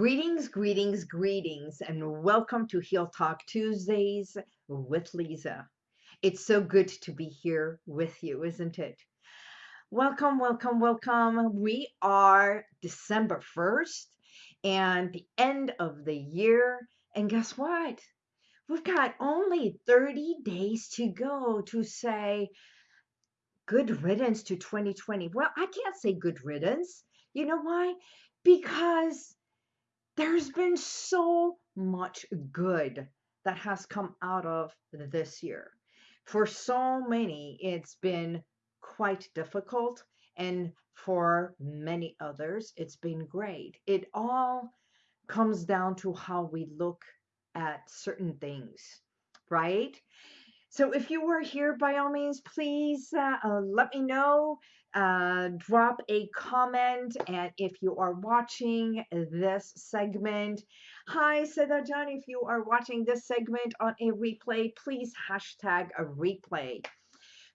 Greetings, greetings, greetings, and welcome to Heal Talk Tuesdays with Lisa. It's so good to be here with you, isn't it? Welcome, welcome, welcome. We are December 1st and the end of the year. And guess what? We've got only 30 days to go to say good riddance to 2020. Well, I can't say good riddance. You know why? Because there's been so much good that has come out of this year. For so many, it's been quite difficult. And for many others, it's been great. It all comes down to how we look at certain things, right? So if you were here, by all means, please uh, uh, let me know. Uh, drop a comment. And if you are watching this segment, hi, Sedajan. If you are watching this segment on a replay, please hashtag a replay.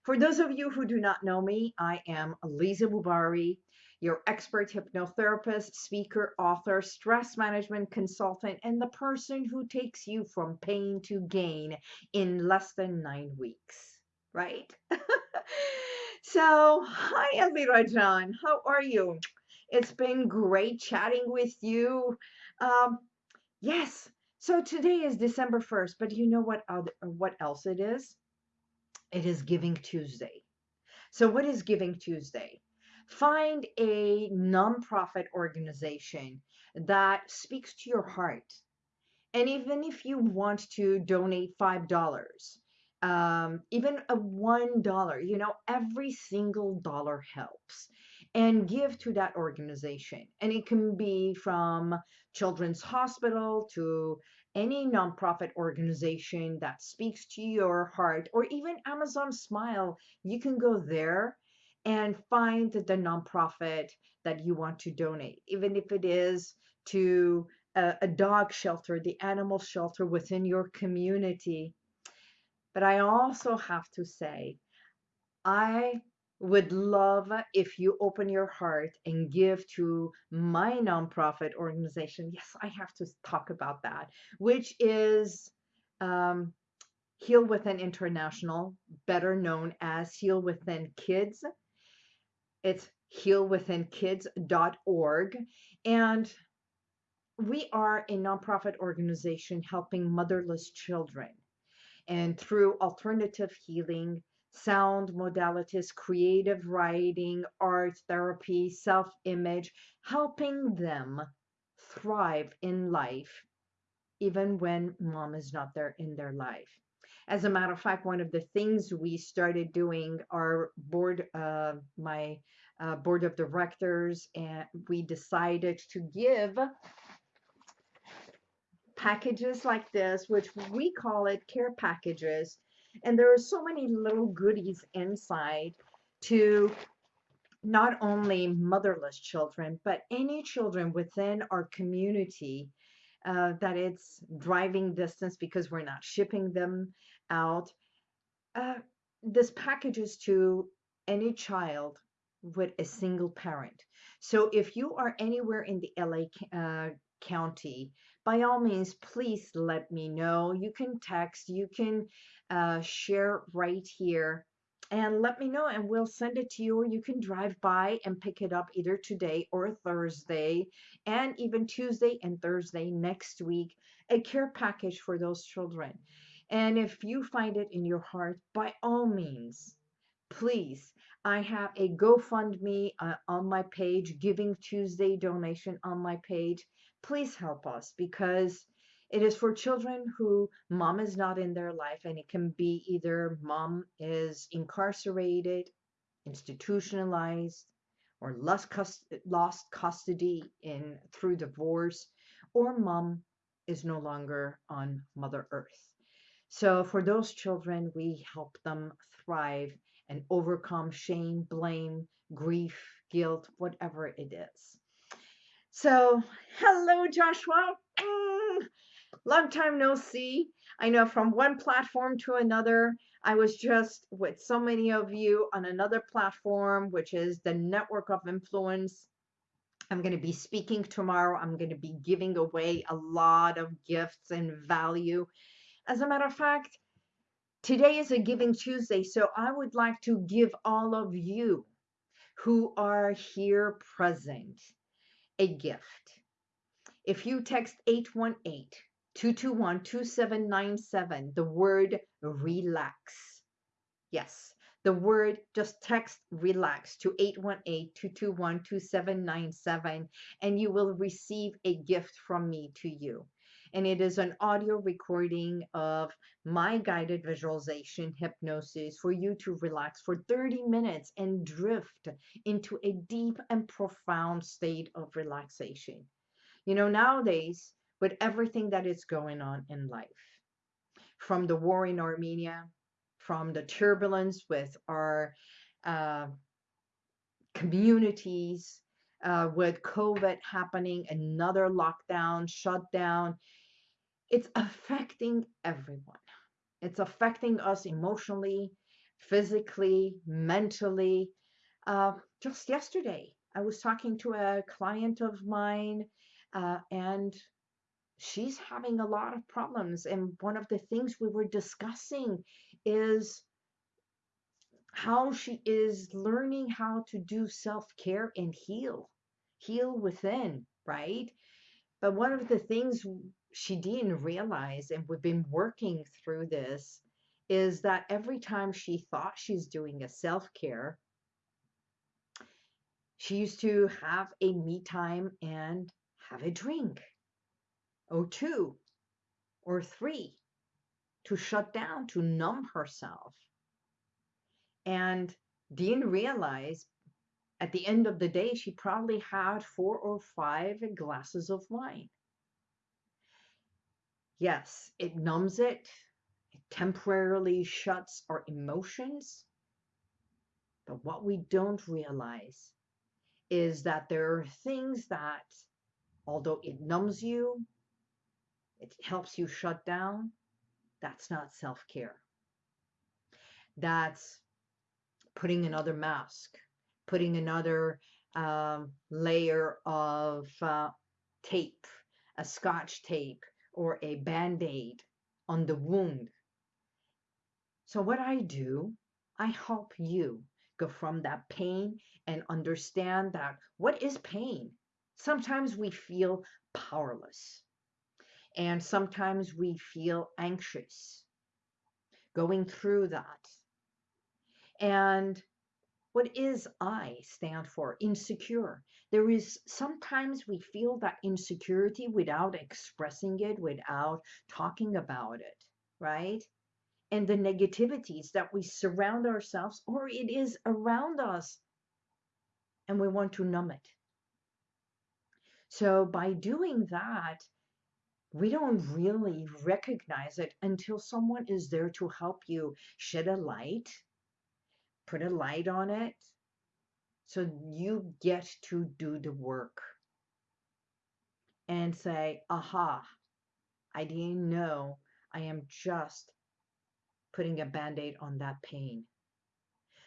For those of you who do not know me, I am Lisa Mubari your expert hypnotherapist, speaker, author, stress management consultant, and the person who takes you from pain to gain in less than nine weeks, right? so, hi, Elvira John. How are you? It's been great chatting with you. Um, yes. So today is December 1st, but you know what other, what else it is? It is Giving Tuesday. So what is Giving Tuesday? Find a nonprofit organization that speaks to your heart. And even if you want to donate $5, um, even a $1, you know, every single dollar helps. And give to that organization. And it can be from Children's Hospital to any nonprofit organization that speaks to your heart, or even Amazon Smile. You can go there and find the nonprofit that you want to donate, even if it is to a, a dog shelter, the animal shelter within your community. But I also have to say, I would love if you open your heart and give to my nonprofit organization. Yes, I have to talk about that, which is um, Heal Within International, better known as Heal Within Kids. It's healwithinkids.org. And we are a nonprofit organization helping motherless children. And through alternative healing, sound modalities, creative writing, art therapy, self image, helping them thrive in life, even when mom is not there in their life. As a matter of fact, one of the things we started doing, our board, uh, my uh, board of directors, and we decided to give packages like this, which we call it care packages. And there are so many little goodies inside to not only motherless children, but any children within our community uh, that it's driving distance because we're not shipping them out. Uh, this packages to any child with a single parent. So if you are anywhere in the LA uh, county, by all means, please let me know. You can text, you can uh, share right here and let me know and we'll send it to you or you can drive by and pick it up either today or Thursday and even Tuesday and Thursday next week a care package for those children and if you find it in your heart by all means please I have a GoFundMe uh, on my page Giving Tuesday donation on my page please help us because it is for children who mom is not in their life, and it can be either mom is incarcerated, institutionalized, or lost, lost custody in through divorce, or mom is no longer on Mother Earth. So for those children, we help them thrive and overcome shame, blame, grief, guilt, whatever it is. So, hello, Joshua. Mm, long time no see. I know from one platform to another. I was just with so many of you on another platform, which is the Network of Influence. I'm going to be speaking tomorrow. I'm going to be giving away a lot of gifts and value. As a matter of fact, today is a Giving Tuesday, so I would like to give all of you who are here present a gift. If you text 818 221 2797, the word relax. Yes, the word, just text relax to 818-221-2797 and you will receive a gift from me to you. And it is an audio recording of my guided visualization hypnosis for you to relax for 30 minutes and drift into a deep and profound state of relaxation. You know, nowadays, with everything that is going on in life, from the war in Armenia from the turbulence with our uh, communities, uh, with COVID happening, another lockdown, shutdown. It's affecting everyone. It's affecting us emotionally, physically, mentally. Uh, just yesterday, I was talking to a client of mine, uh, and she's having a lot of problems. And one of the things we were discussing is how she is learning how to do self care and heal, heal within, right? But one of the things she didn't realize, and we've been working through this, is that every time she thought she's doing a self care, she used to have a me time and have a drink or two or three to shut down, to numb herself. And didn't realize at the end of the day, she probably had four or five glasses of wine. Yes, it numbs it, it temporarily shuts our emotions. But what we don't realize is that there are things that, although it numbs you, it helps you shut down, that's not self care. That's putting another mask, putting another um, layer of uh, tape, a scotch tape, or a band aid on the wound. So, what I do, I help you go from that pain and understand that what is pain? Sometimes we feel powerless. And sometimes we feel anxious going through that. And what is I stand for? Insecure. There is sometimes we feel that insecurity without expressing it, without talking about it, right? And the negativities that we surround ourselves or it is around us and we want to numb it. So by doing that, we don't really recognize it until someone is there to help you shed a light, put a light on it, so you get to do the work and say, aha, I didn't know I am just putting a band aid on that pain.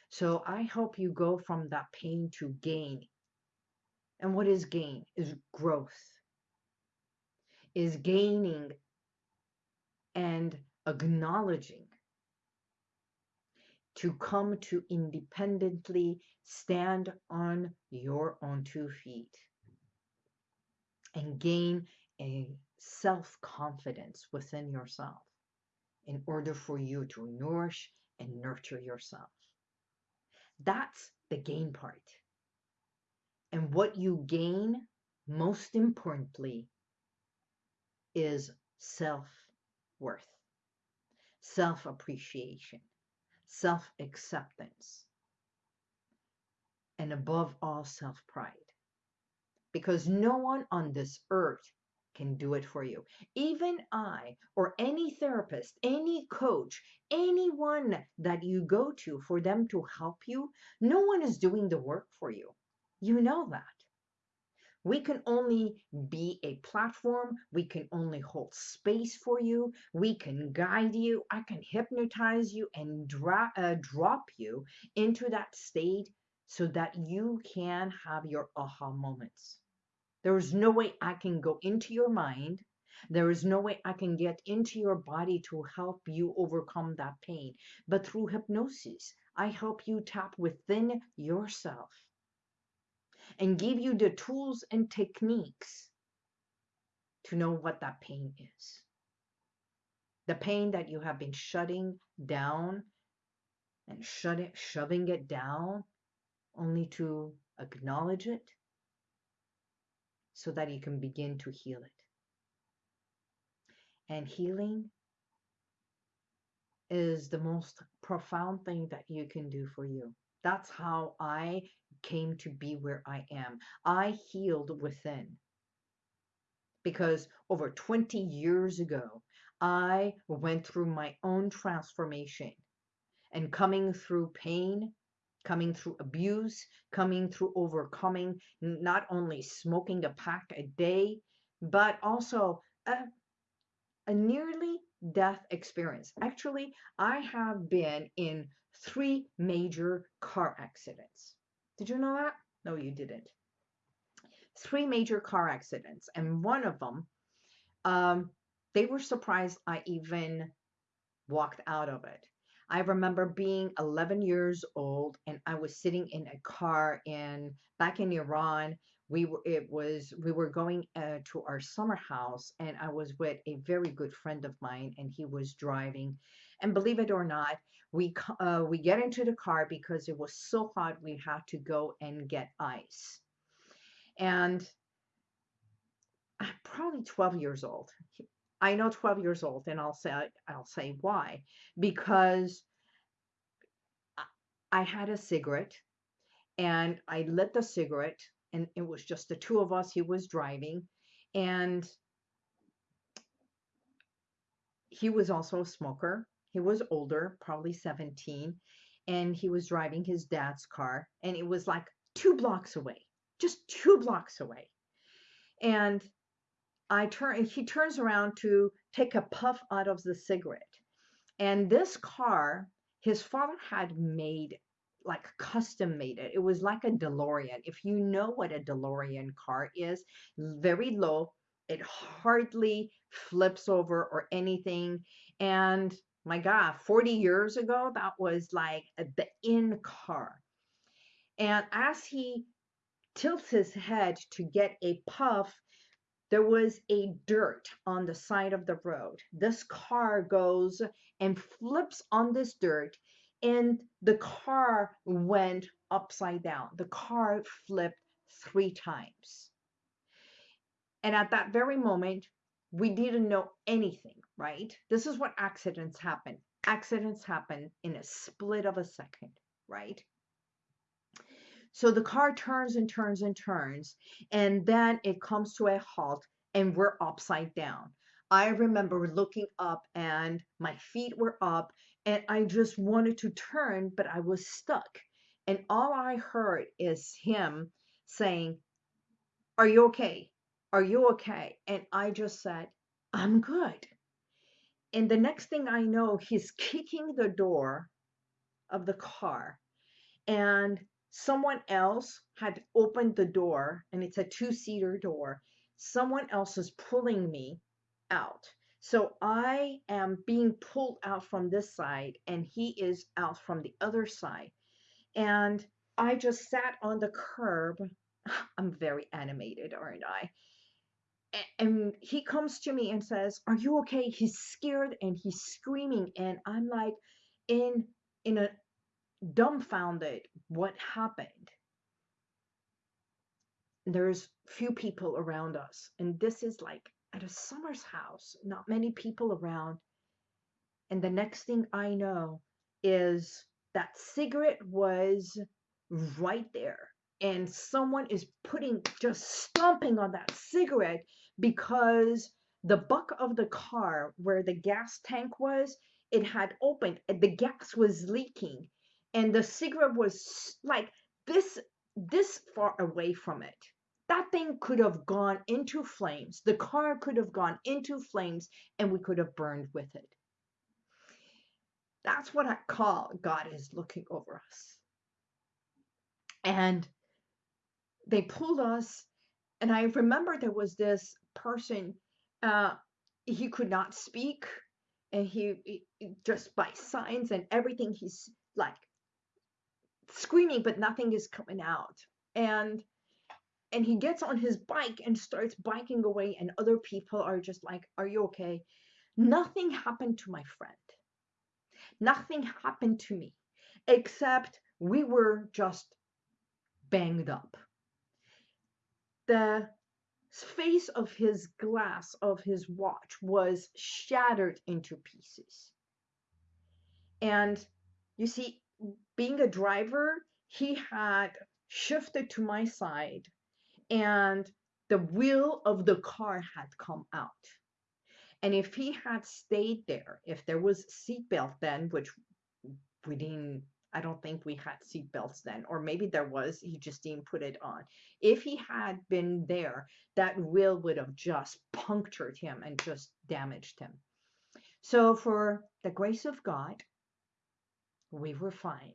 So I hope you go from that pain to gain. And what is gain? Is growth is gaining and acknowledging to come to independently stand on your own two feet and gain a self confidence within yourself in order for you to nourish and nurture yourself. That's the gain part. And what you gain, most importantly, is self worth, self appreciation, self acceptance, and above all, self pride. Because no one on this earth can do it for you. Even I, or any therapist, any coach, anyone that you go to for them to help you, no one is doing the work for you. You know that. We can only be a platform. We can only hold space for you. We can guide you. I can hypnotize you and dra- uh, drop you into that state so that you can have your aha moments. There is no way I can go into your mind. There is no way I can get into your body to help you overcome that pain. But through hypnosis, I help you tap within yourself and give you the tools and techniques to know what that pain is. The pain that you have been shutting down and shut it, shoving it down only to acknowledge it so that you can begin to heal it. And healing is the most profound thing that you can do for you. That's how I came to be where I am. I healed within because over 20 years ago, I went through my own transformation and coming through pain, coming through abuse, coming through overcoming not only smoking a pack a day, but also a, a nearly death experience. Actually, I have been in three major car accidents. Did you know that? No, you didn't. Three major car accidents, and one of them, um, they were surprised I even walked out of it. I remember being 11 years old and I was sitting in a car in back in Iran. We were it was we were going uh, to our summer house and I was with a very good friend of mine and he was driving. And believe it or not, we uh, we get into the car because it was so hot we had to go and get ice. And I'm probably 12 years old. I know 12 years old, and I'll say I'll say why because I had a cigarette, and I lit the cigarette, and it was just the two of us. He was driving, and he was also a smoker. He was older, probably 17, and he was driving his dad's car, and it was like two blocks away, just two blocks away. And I turn he turns around to take a puff out of the cigarette. And this car, his father had made like custom made it. It was like a DeLorean. If you know what a DeLorean car is, very low. It hardly flips over or anything. And my God, 40 years ago, that was like the in car. And as he tilts his head to get a puff, there was a dirt on the side of the road. This car goes and flips on this dirt, and the car went upside down. The car flipped three times. And at that very moment, we didn't know anything, right? This is what accidents happen. Accidents happen in a split of a second, right? So the car turns and turns and turns, and then it comes to a halt, and we're upside down. I remember looking up, and my feet were up, and I just wanted to turn, but I was stuck. And all I heard is him saying, Are you okay? Are you okay? And I just said, I'm good. And the next thing I know, he's kicking the door of the car. And someone else had opened the door and it's a two-seater door someone else is pulling me out so i am being pulled out from this side and he is out from the other side. And i just sat on the curb. I'm very animated aren't i? And he comes to me and says are you okay? He's scared and he's screaming and i'm like in in a dumbfounded what happened. There's few people around us, and this is like at a summer's house, not many people around. And the next thing I know is that cigarette was right there, and someone is putting just stomping on that cigarette because the buck of the car where the gas tank was, it had opened and the gas was leaking and the cigarette was like this this far away from it that thing could have gone into flames. The car could have gone into flames and we could have burned with it. That's what i call god is looking over us. And they pulled us. And I remember there was this person, uh, he could not speak, and he, he just by signs and everything, he's like screaming, but nothing is coming out. And and he gets on his bike and starts biking away, and other people are just like, Are you okay? Nothing happened to my friend. Nothing happened to me, except we were just banged up. The face of his glass of his watch was shattered into pieces. And you see, being a driver, he had shifted to my side and the wheel of the car had come out. And if he had stayed there, if there was seatbelt then, which we didn't, I don't think we had seatbelts then, or maybe there was, he just didn't put it on. If he had been there, that wheel would have just punctured him and just damaged him. So, for the grace of God, we were fine.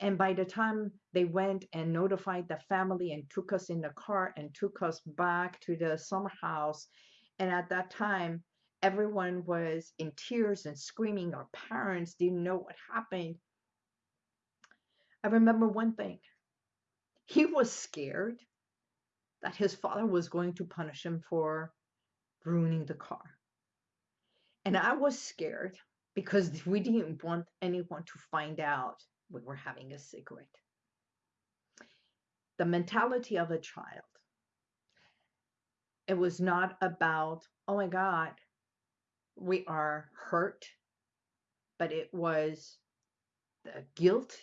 And by the time they went and notified the family and took us in the car and took us back to the summer house, and at that time, everyone was in tears and screaming. Our parents didn't know what happened. I remember one thing he was scared that his father was going to punish him for ruining the car. And I was scared because we didn't want anyone to find out we were having a cigarette. The mentality of a child. It was not about, oh my God, we are hurt, but it was the guilt,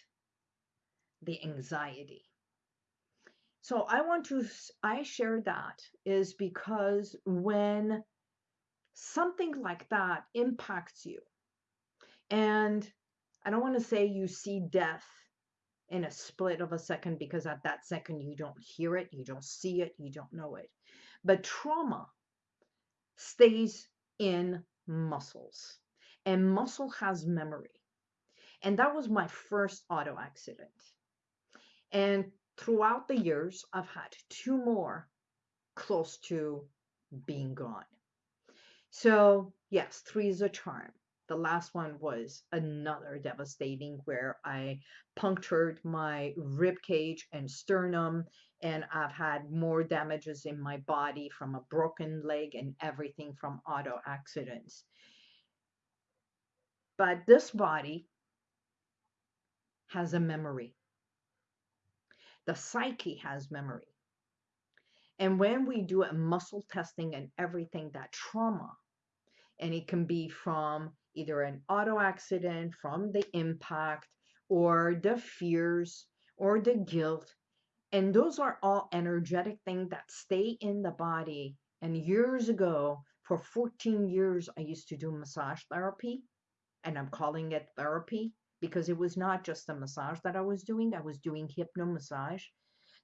the anxiety. So I want to, I share that is because when something like that impacts you, and I don't want to say you see death in a split of a second because at that second you don't hear it, you don't see it, you don't know it. But trauma stays in muscles, and muscle has memory. And that was my first auto accident. And throughout the years, I've had two more close to being gone. So, yes, three is a charm. The last one was another devastating where I punctured my rib cage and sternum, and I've had more damages in my body from a broken leg and everything from auto accidents. But this body has a memory. The psyche has memory. And when we do a muscle testing and everything, that trauma, and it can be from either an auto accident, from the impact, or the fears, or the guilt. And those are all energetic things that stay in the body. And years ago, for 14 years, I used to do massage therapy, and I'm calling it therapy because it was not just a massage that I was doing, I was doing hypno massage.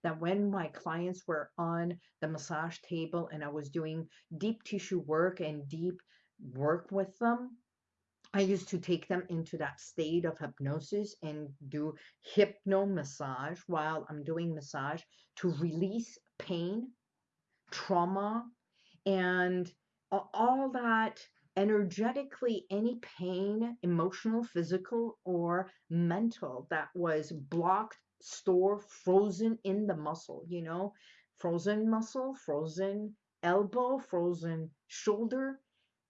That when my clients were on the massage table and I was doing deep tissue work and deep work with them, I used to take them into that state of hypnosis and do hypno massage while I'm doing massage to release pain, trauma, and all that energetically any pain, emotional, physical, or mental that was blocked, stored, frozen in the muscle, you know, frozen muscle, frozen elbow, frozen shoulder.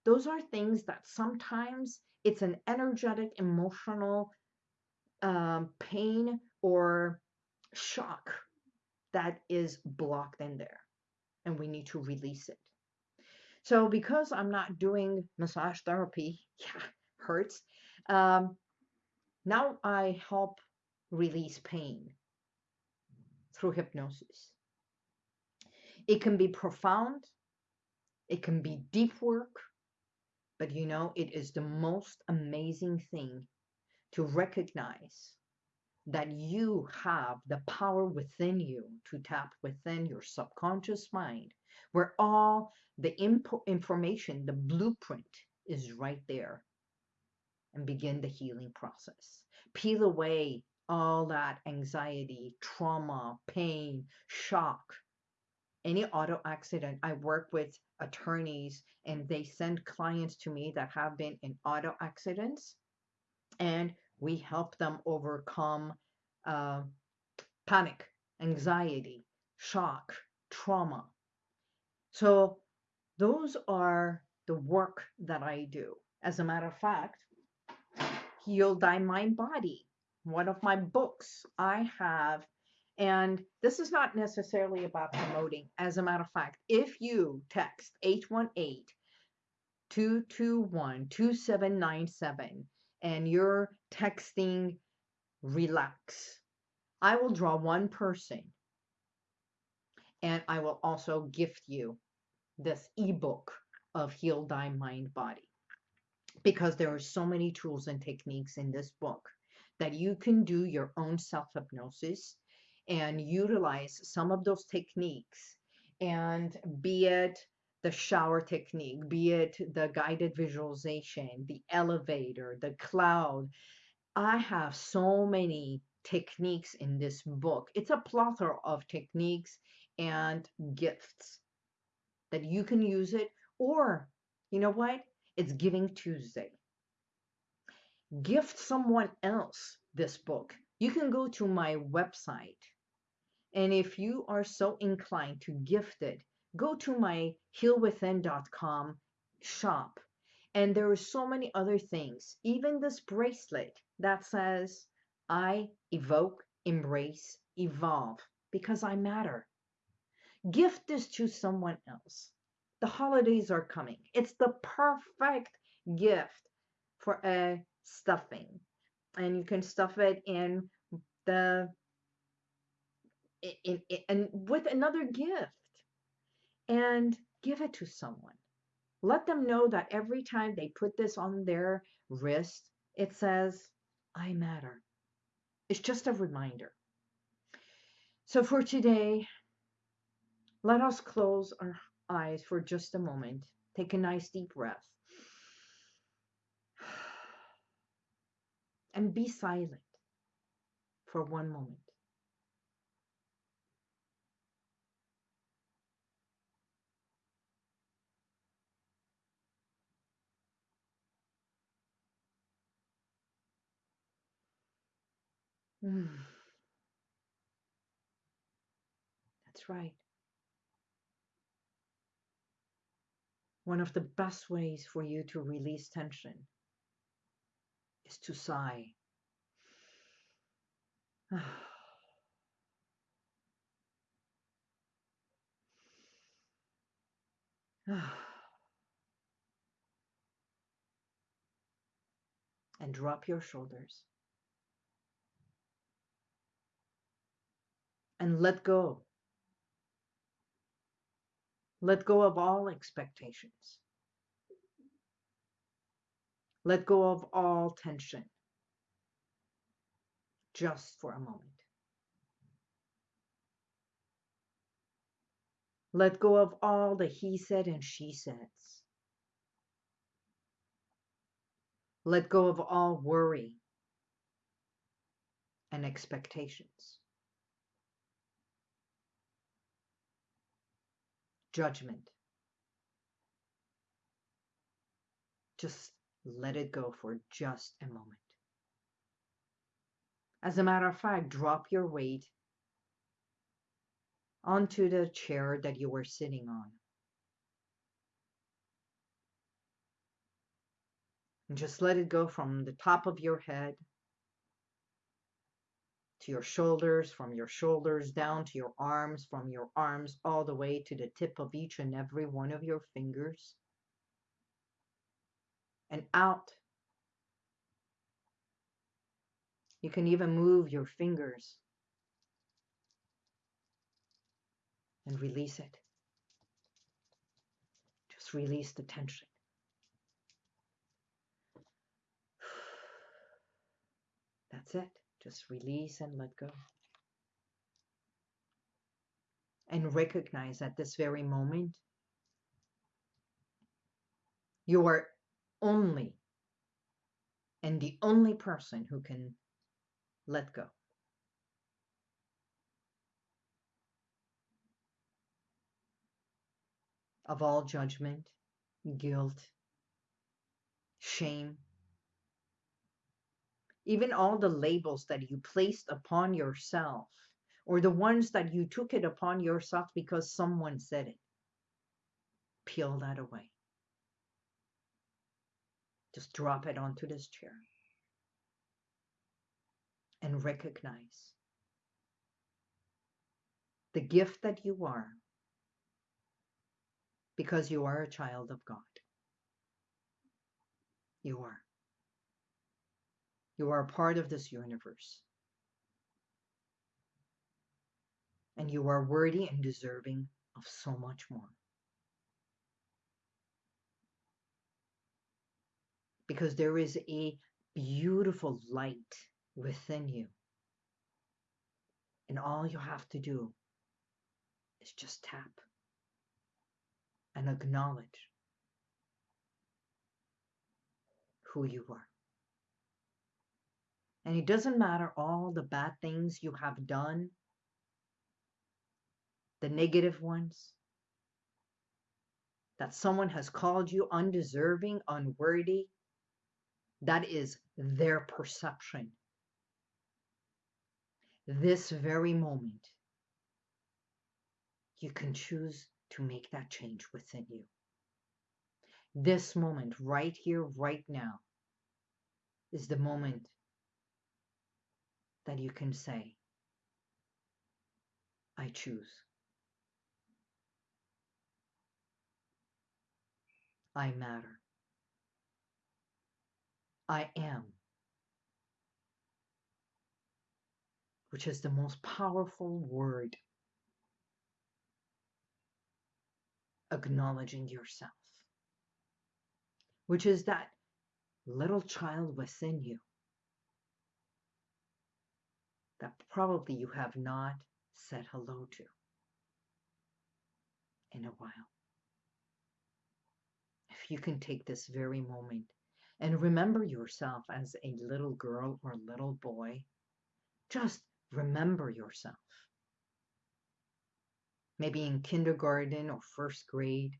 Those are things that sometimes it's an energetic, emotional um, pain or shock that is blocked in there. And we need to release it. So, because I'm not doing massage therapy, yeah, hurts. Um, now I help release pain through hypnosis. It can be profound, it can be deep work, but you know, it is the most amazing thing to recognize that you have the power within you to tap within your subconscious mind, where all the information, the blueprint is right there, and begin the healing process. Peel away all that anxiety, trauma, pain, shock, any auto accident. I work with attorneys and they send clients to me that have been in auto accidents and we help them overcome uh, panic, anxiety, shock, trauma. So those are the work that I do. As a matter of fact, Heal Thy Mind Body, one of my books I have and this is not necessarily about promoting. As a matter of fact, if you text 818 221 2797 and you're texting relax, I will draw one person and I will also gift you this ebook of Heal Thy Mind Body because there are so many tools and techniques in this book that you can do your own self hypnosis and utilize some of those techniques and be it the shower technique, be it the guided visualization, the elevator, the cloud. I have so many techniques in this book. It's a plethora of techniques and gifts that you can use it. Or, you know what? It's Giving Tuesday. Gift someone else this book. You can go to my website and if you are so inclined to gift it, go to my healwithin.com shop. And there are so many other things, even this bracelet that says, I evoke, embrace, evolve because I matter. Gift this to someone else. The holidays are coming. It's the perfect gift for a stuffing. And you can stuff it in the in, in, and with another gift and give it to someone. Let them know that every time they put this on their wrist, it says, I matter. It's just a reminder. So for today, let us close our eyes for just a moment. Take a nice deep breath. And be silent for one moment. Mm. That's right. One of the best ways for you to release tension is to sigh. and drop your shoulders. And let go. Let go of all expectations. Let go of all tension just for a moment. Let go of all the he said and she says. Let go of all worry and expectations. Judgment. Just let it go for just a moment. As a matter of fact, drop your weight onto the chair that you were sitting on. And just let it go from the top of your head to your shoulders, from your shoulders down to your arms, from your arms all the way to the tip of each and every one of your fingers, and out. You can even move your fingers and release it. Just release the tension. That's it. Just release and let go. And recognize at this very moment, you are only and the only person who can let go. of all judgment, guilt, shame, even all the labels that you placed upon yourself or the ones that you took it upon yourself because someone said it. Peel that away. Just drop it onto this chair and recognize the gift that you are because you are a child of God. You are. You are a part of this universe. And you are worthy and deserving of so much more. Because there is a beautiful light within you. And all you have to do is just tap and acknowledge who you are. And it doesn't matter all the bad things you have done, the negative ones, that someone has called you undeserving, unworthy. That is their perception. This very moment, you can choose to make that change within you. This moment, right here, right now, is the moment that you can say, I choose. I matter. I am. Which is the most powerful word. Acknowledging yourself. Which is that little child within you that probably you have not said hello to in a while. If you can take this very moment and remember yourself as a little girl or little boy, just remember yourself. Maybe in kindergarten or first grade,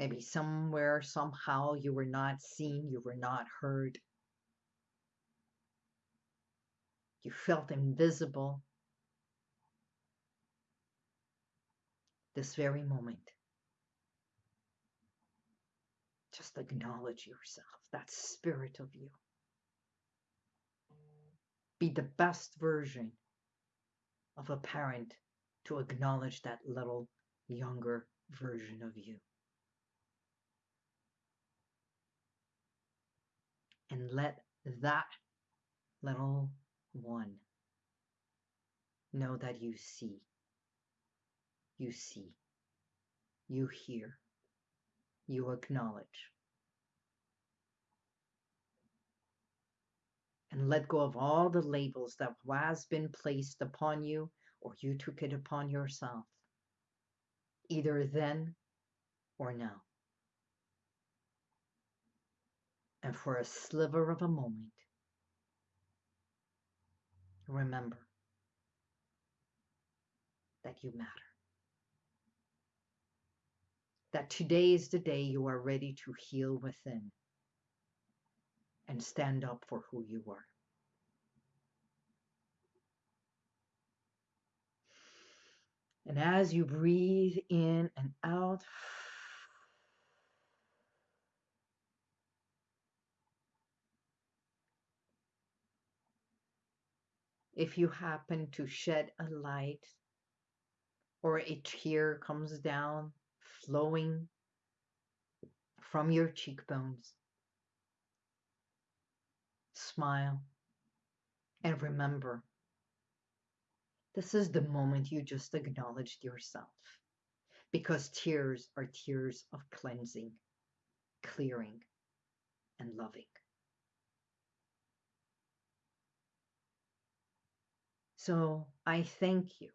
Maybe somewhere, somehow, you were not seen, you were not heard. You felt invisible. This very moment. Just acknowledge yourself, that spirit of you. Be the best version of a parent to acknowledge that little younger version of you. And let that little one know that you see, you see, you hear, you acknowledge. And let go of all the labels that has been placed upon you or you took it upon yourself, either then or now. And for a sliver of a moment, remember that you matter. That today is the day you are ready to heal within and stand up for who you are. And as you breathe in and out, if you happen to shed a light or a tear comes down flowing from your cheekbones, smile and remember this is the moment you just acknowledged yourself because tears are tears of cleansing, clearing, and loving. So I thank you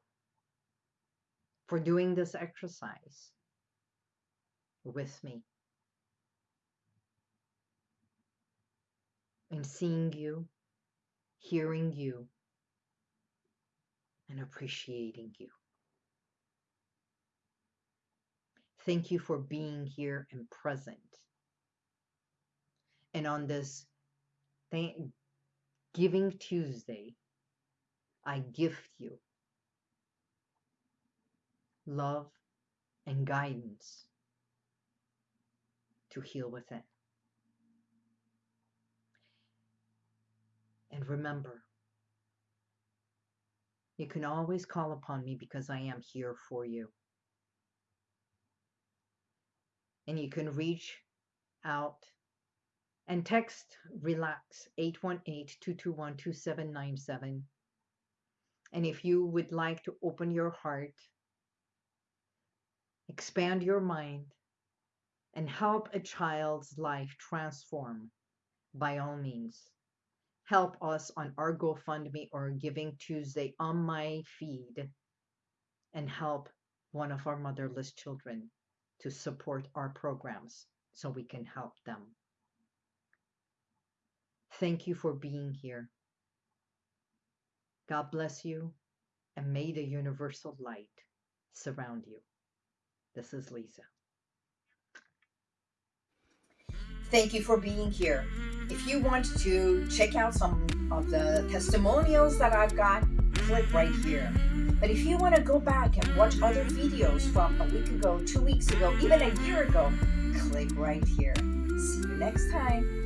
for doing this exercise with me and seeing you, hearing you, and appreciating you. Thank you for being here and present. And on this thank, Giving Tuesday, I gift you love and guidance to heal within. And remember, you can always call upon me because I am here for you. And you can reach out and text relax 818-221-2797 and if you would like to open your heart expand your mind and help a child's life transform by all means help us on our GoFundMe or Giving Tuesday on my feed and help one of our motherless children to support our programs so we can help them. Thank you for being here. God bless you and may the universal light surround you. This is Lisa. Thank you for being here. If you want to check out some of the testimonials that I've got, click right here. But if you want to go back and watch other videos from a week ago, two weeks ago, even a year ago, click right here. See you next time.